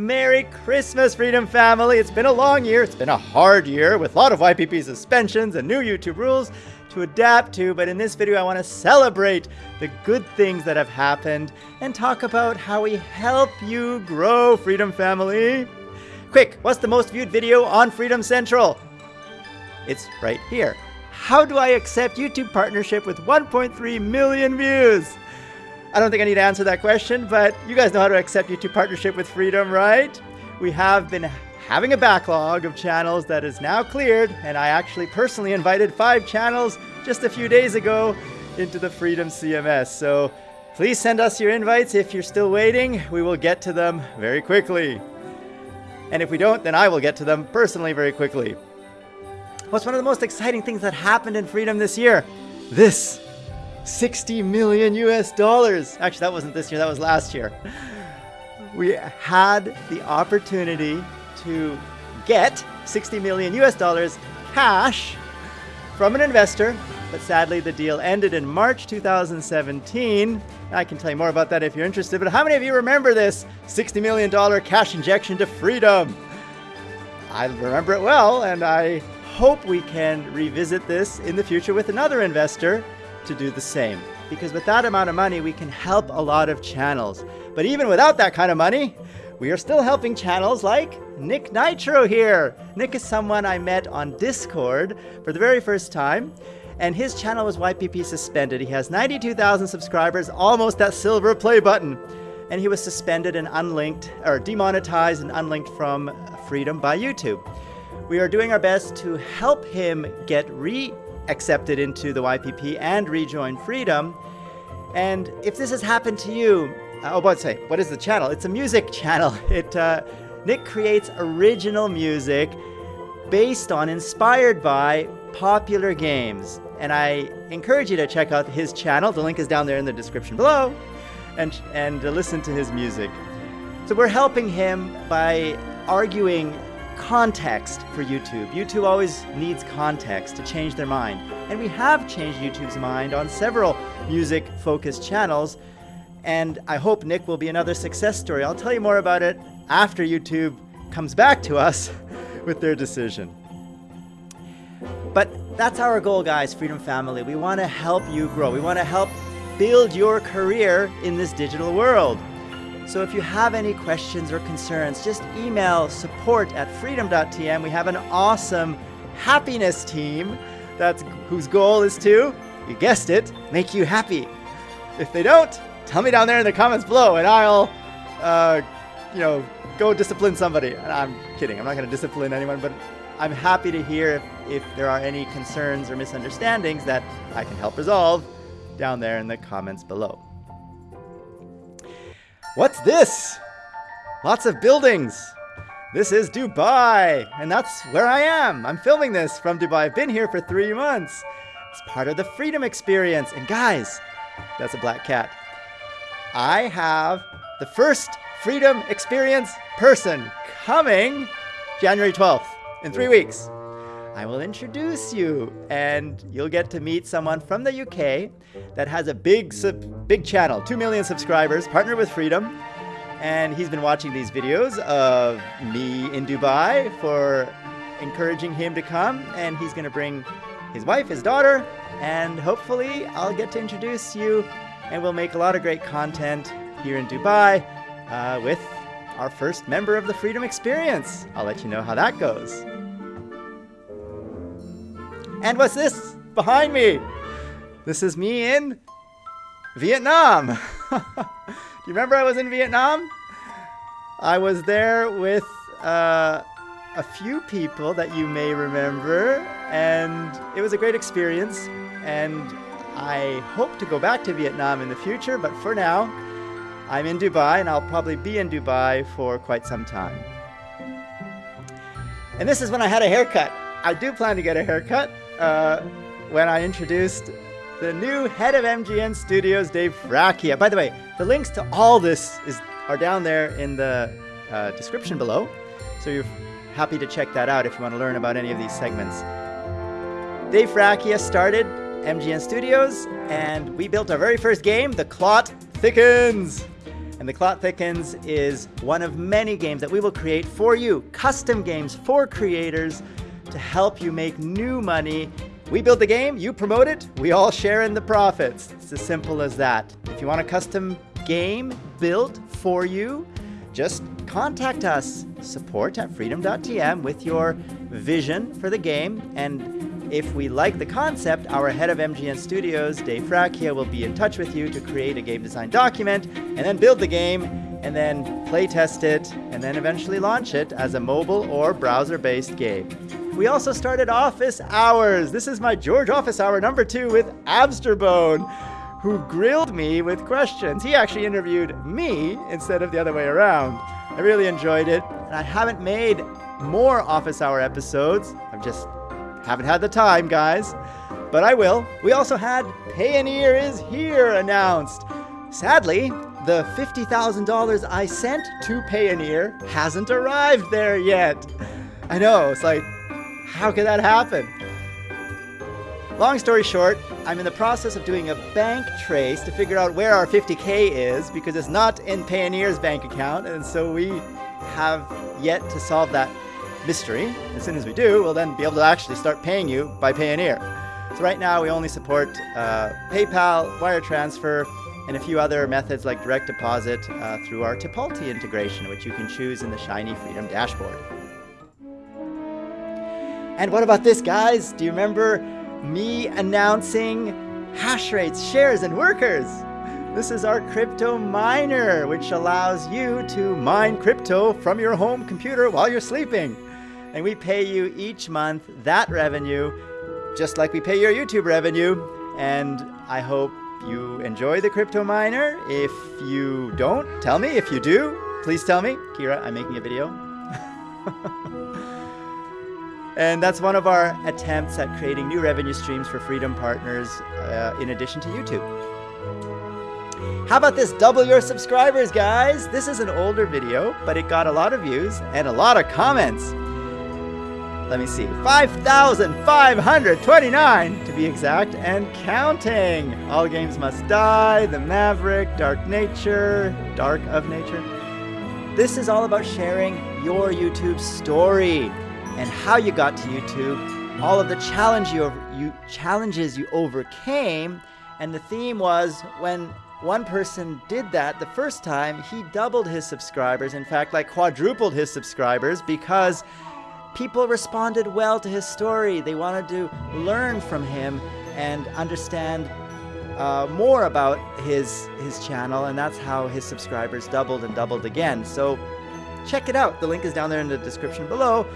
Merry Christmas, Freedom Family! It's been a long year, it's been a hard year with a lot of YPP suspensions and new YouTube rules to adapt to, but in this video I want to celebrate the good things that have happened and talk about how we help you grow, Freedom Family! Quick, what's the most viewed video on Freedom Central? It's right here. How do I accept YouTube partnership with 1.3 million views? I don't think I need to answer that question, but you guys know how to accept YouTube partnership with Freedom, right? We have been having a backlog of channels that is now cleared, and I actually personally invited five channels just a few days ago into the Freedom CMS. So please send us your invites if you're still waiting. We will get to them very quickly. And if we don't, then I will get to them personally very quickly. What's one of the most exciting things that happened in Freedom this year? This 60 million US dollars. Actually, that wasn't this year, that was last year. We had the opportunity to get 60 million US dollars cash from an investor, but sadly the deal ended in March 2017. I can tell you more about that if you're interested, but how many of you remember this $60 million cash injection to freedom? I remember it well, and I hope we can revisit this in the future with another investor to do the same. Because with that amount of money, we can help a lot of channels. But even without that kind of money, we are still helping channels like Nick Nitro here. Nick is someone I met on Discord for the very first time, and his channel was YPP suspended. He has 92,000 subscribers, almost that silver play button. And he was suspended and unlinked, or demonetized and unlinked from Freedom by YouTube. We are doing our best to help him get re accepted into the YPP and rejoin Freedom. And if this has happened to you, uh, oh, but say, what is the channel? It's a music channel. It uh, Nick creates original music based on, inspired by popular games. And I encourage you to check out his channel. The link is down there in the description below, and and listen to his music. So we're helping him by arguing context for YouTube. YouTube always needs context to change their mind. And we have changed YouTube's mind on several music-focused channels, and I hope Nick will be another success story. I'll tell you more about it after YouTube comes back to us with their decision. But that's our goal, guys, Freedom Family. We want to help you grow. We want to help build your career in this digital world. So if you have any questions or concerns, just email support at freedom.tm. We have an awesome happiness team that's whose goal is to, you guessed it, make you happy. If they don't, tell me down there in the comments below and I'll, uh, you know, go discipline somebody. And I'm kidding, I'm not going to discipline anyone, but I'm happy to hear if, if there are any concerns or misunderstandings that I can help resolve down there in the comments below. What's this? Lots of buildings. This is Dubai, and that's where I am. I'm filming this from Dubai. I've been here for three months. It's part of the Freedom Experience. And guys, that's a black cat. I have the first Freedom Experience person coming January 12th in three weeks. I will introduce you and you'll get to meet someone from the UK that has a big big channel, 2 million subscribers, partnered with Freedom. And he's been watching these videos of me in Dubai for encouraging him to come and he's going to bring his wife, his daughter, and hopefully I'll get to introduce you and we'll make a lot of great content here in Dubai uh, with our first member of the Freedom Experience. I'll let you know how that goes. And what's this behind me? This is me in Vietnam. Do you remember I was in Vietnam? I was there with uh, a few people that you may remember, and it was a great experience. And I hope to go back to Vietnam in the future, but for now, I'm in Dubai, and I'll probably be in Dubai for quite some time. And this is when I had a haircut. I do plan to get a haircut uh, when I introduced the new head of MGN Studios, Dave Fracchia. By the way, the links to all this is are down there in the uh, description below, so you're happy to check that out if you want to learn about any of these segments. Dave Fracchia started MGN Studios, and we built our very first game, The Clot Thickens. And The Clot Thickens is one of many games that we will create for you, custom games for creators to help you make new money. We build the game, you promote it, we all share in the profits. It's as simple as that. If you want a custom game built for you, just contact us, support at freedom.tm with your vision for the game. And if we like the concept, our head of MGN Studios, Dave Fracchia, will be in touch with you to create a game design document and then build the game and then play test it and then eventually launch it as a mobile or browser-based game. We also started Office Hours. This is my George Office Hour number two with Absterbone who grilled me with questions. He actually interviewed me instead of the other way around. I really enjoyed it, and I haven't made more Office Hour episodes. I've just haven't had the time, guys. But I will. We also had Payoneer is Here announced. Sadly, the $50,000 I sent to Payoneer hasn't arrived there yet. I know, it's like, how could that happen? Long story short, I'm in the process of doing a bank trace to figure out where our 50K is because it's not in Payoneer's bank account. And so we have yet to solve that mystery. As soon as we do, we'll then be able to actually start paying you by Payoneer. So right now we only support uh, PayPal, wire transfer, and a few other methods like direct deposit uh, through our Tipalti integration, which you can choose in the Shiny Freedom dashboard. And what about this, guys? Do you remember me announcing hash rates, shares, and workers. This is our crypto miner, which allows you to mine crypto from your home computer while you're sleeping. And we pay you each month that revenue, just like we pay your YouTube revenue. And I hope you enjoy the crypto miner. If you don't, tell me. If you do, please tell me. Kira, I'm making a video. And that's one of our attempts at creating new revenue streams for Freedom Partners uh, in addition to YouTube. How about this? Double your subscribers, guys. This is an older video, but it got a lot of views and a lot of comments. Let me see. 5,529 to be exact and counting. All games must die, The Maverick, Dark Nature, Dark of Nature. This is all about sharing your YouTube story and how you got to YouTube, all of the challenge you, you, challenges you overcame, and the theme was when one person did that the first time, he doubled his subscribers, in fact, like quadrupled his subscribers because people responded well to his story. They wanted to learn from him and understand uh, more about his his channel, and that's how his subscribers doubled and doubled again. So check it out. The link is down there in the description below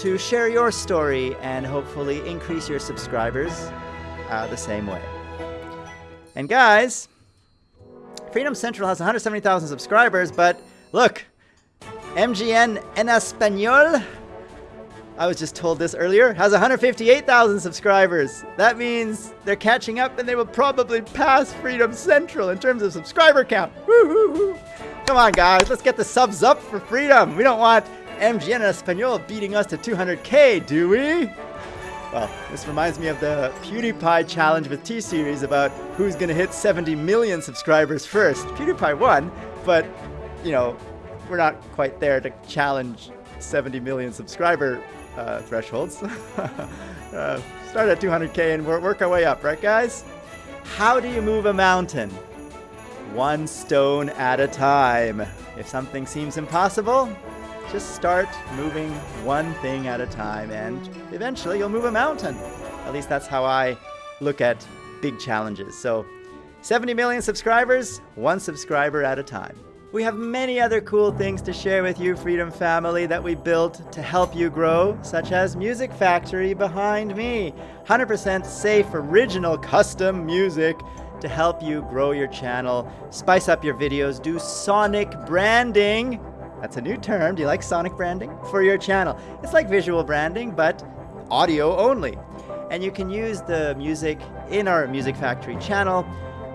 to share your story and hopefully increase your subscribers uh, the same way. And guys, Freedom Central has 170,000 subscribers, but look, MGN en Español, I was just told this earlier, has 158,000 subscribers. That means they're catching up and they will probably pass Freedom Central in terms of subscriber count. Woo, woo, woo. Come on, guys, let's get the subs up for Freedom. We don't want MGN Espanol beating us to 200k, do we? Well, this reminds me of the PewDiePie challenge with T-Series about who's gonna hit 70 million subscribers first. PewDiePie won, but, you know, we're not quite there to challenge 70 million subscriber uh, thresholds. uh, start at 200k and work our way up, right guys? How do you move a mountain? One stone at a time. If something seems impossible, just start moving one thing at a time, and eventually you'll move a mountain. At least that's how I look at big challenges. So 70 million subscribers, one subscriber at a time. We have many other cool things to share with you, Freedom Family, that we built to help you grow, such as Music Factory behind me. 100% safe, original, custom music to help you grow your channel, spice up your videos, do sonic branding, that's a new term. Do you like sonic branding? For your channel. It's like visual branding, but audio only. And you can use the music in our Music Factory channel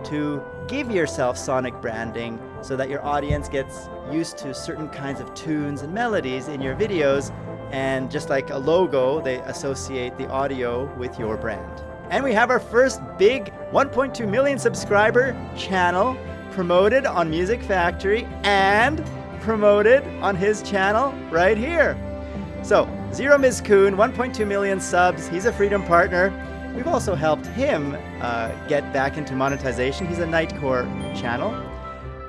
to give yourself sonic branding so that your audience gets used to certain kinds of tunes and melodies in your videos. And just like a logo, they associate the audio with your brand. And we have our first big 1.2 million subscriber channel promoted on Music Factory and promoted on his channel right here. So, Zero Mizkun, 1.2 million subs. He's a Freedom partner. We've also helped him uh, get back into monetization. He's a Nightcore channel.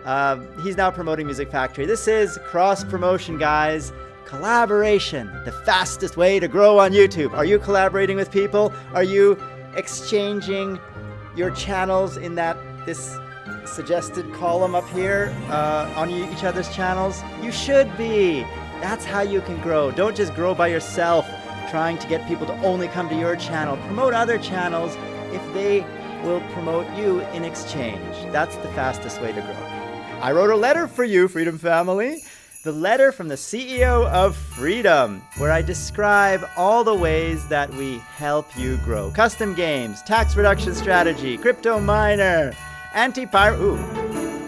Uh, he's now promoting Music Factory. This is cross promotion, guys. Collaboration, the fastest way to grow on YouTube. Are you collaborating with people? Are you exchanging your channels in that this suggested column up here uh, on each other's channels? You should be. That's how you can grow. Don't just grow by yourself trying to get people to only come to your channel. Promote other channels if they will promote you in exchange. That's the fastest way to grow. I wrote a letter for you, Freedom Family. The letter from the CEO of Freedom, where I describe all the ways that we help you grow. Custom games, tax reduction strategy, crypto miner, anti-pirate, ooh,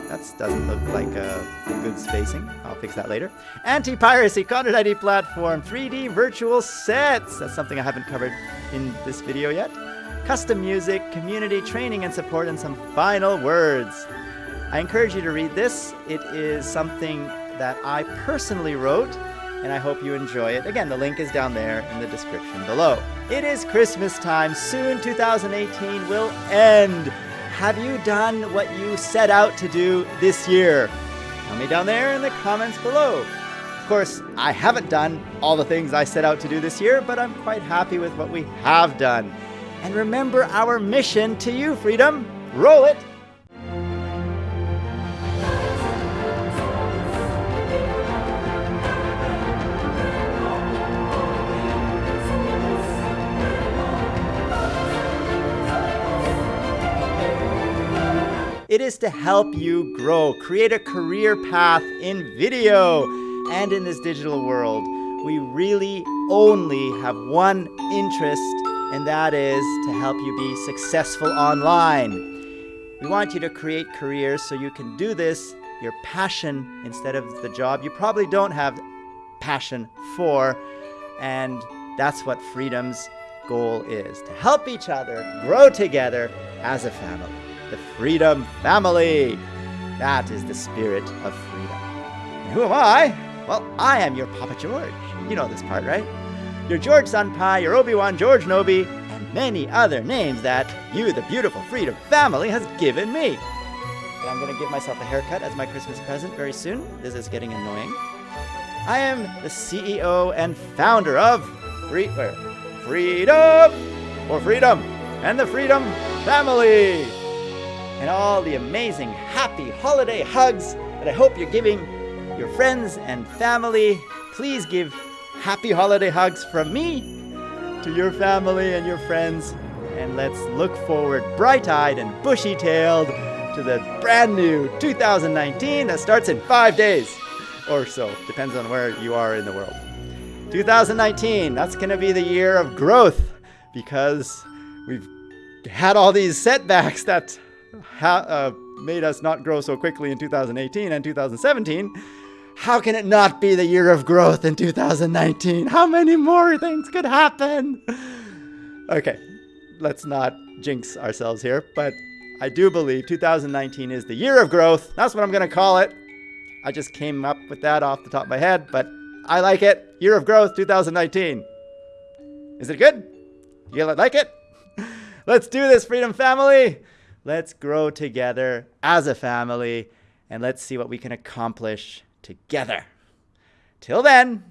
that doesn't look like a good spacing. I'll fix that later. Anti-piracy, content ID platform, 3D virtual sets. That's something I haven't covered in this video yet. Custom music, community training and support, and some final words. I encourage you to read this. It is something that I personally wrote, and I hope you enjoy it. Again, the link is down there in the description below. It is Christmas time. Soon 2018 will end. Have you done what you set out to do this year? Tell me down there in the comments below. Of course, I haven't done all the things I set out to do this year, but I'm quite happy with what we have done. And remember our mission to you, Freedom. Roll it! It is to help you grow, create a career path in video and in this digital world. We really only have one interest, and that is to help you be successful online. We want you to create careers so you can do this, your passion, instead of the job you probably don't have passion for. And that's what Freedom's goal is to help each other grow together as a family the Freedom Family. That is the spirit of freedom. And who am I? Well, I am your Papa George. You know this part, right? Your George Senpai, your Obi-Wan George Nobi, and many other names that you, the beautiful Freedom Family, has given me. And I'm going to give myself a haircut as my Christmas present very soon. This is getting annoying. I am the CEO and founder of Free, where? Freedom or Freedom and the Freedom Family and all the amazing happy holiday hugs that I hope you're giving your friends and family. Please give happy holiday hugs from me to your family and your friends. And let's look forward bright-eyed and bushy-tailed to the brand new 2019 that starts in five days or so. Depends on where you are in the world. 2019, that's going to be the year of growth because we've had all these setbacks that uh, made us not grow so quickly in 2018 and 2017, how can it not be the year of growth in 2019? How many more things could happen? Okay, let's not jinx ourselves here, but I do believe 2019 is the year of growth. That's what I'm going to call it. I just came up with that off the top of my head, but I like it. Year of growth 2019. Is it good? You like it? Let's do this, Freedom Family. Let's grow together as a family and let's see what we can accomplish together. Till then,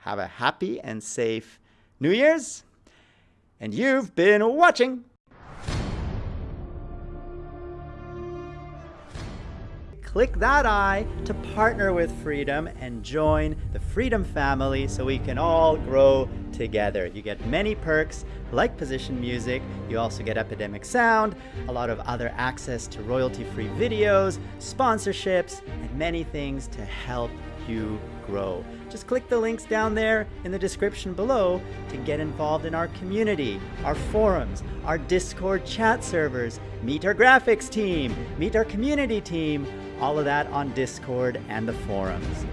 have a happy and safe New Year's. And you've been watching click that I to partner with Freedom and join the Freedom family so we can all grow together. You get many perks like position music, you also get Epidemic Sound, a lot of other access to royalty-free videos, sponsorships, and many things to help you grow. Just click the links down there in the description below to get involved in our community, our forums, our Discord chat servers, meet our graphics team, meet our community team, all of that on Discord and the forums.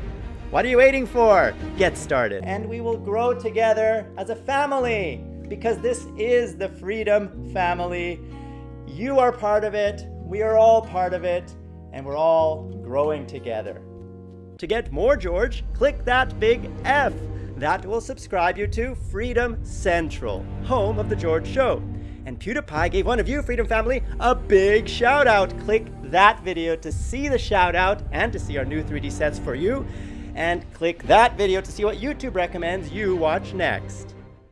What are you waiting for? Get started. And we will grow together as a family because this is the Freedom Family. You are part of it. We are all part of it. and we're all growing together. To get more George, click that big F. That will subscribe you to Freedom Central, home of The George Show. And PewDiePie gave one of you, Freedom Family, a big shout out. Click that video to see the shout out and to see our new 3D sets for you. And click that video to see what YouTube recommends you watch next.